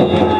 Atrás! ¡Atrás,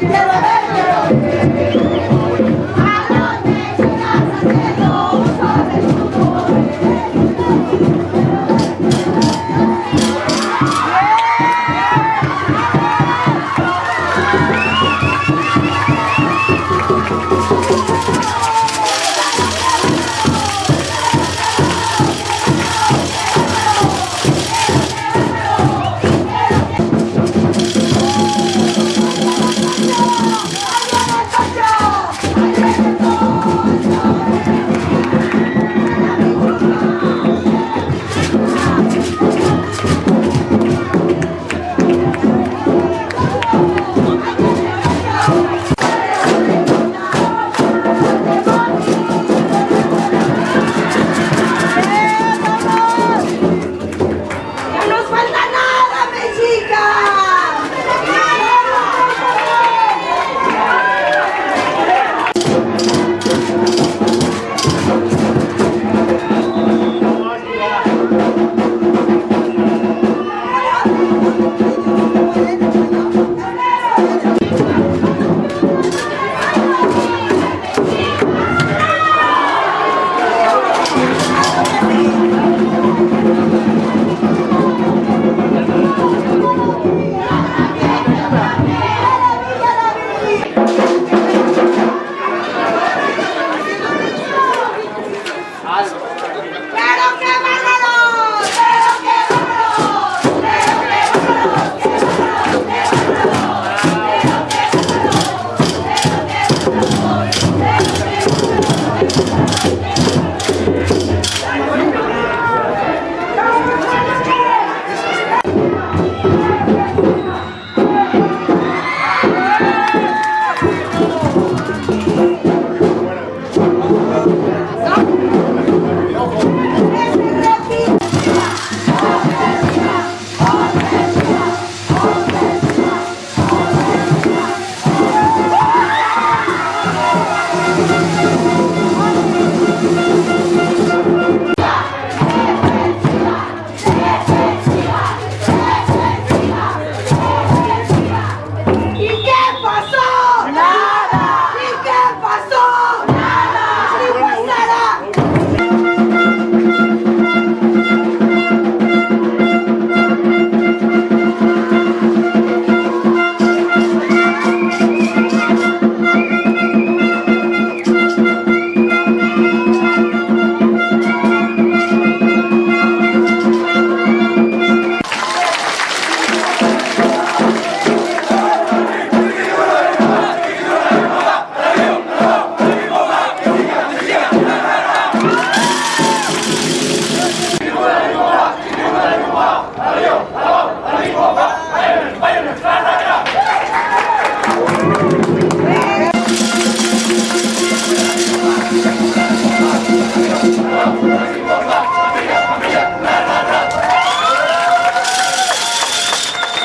Pela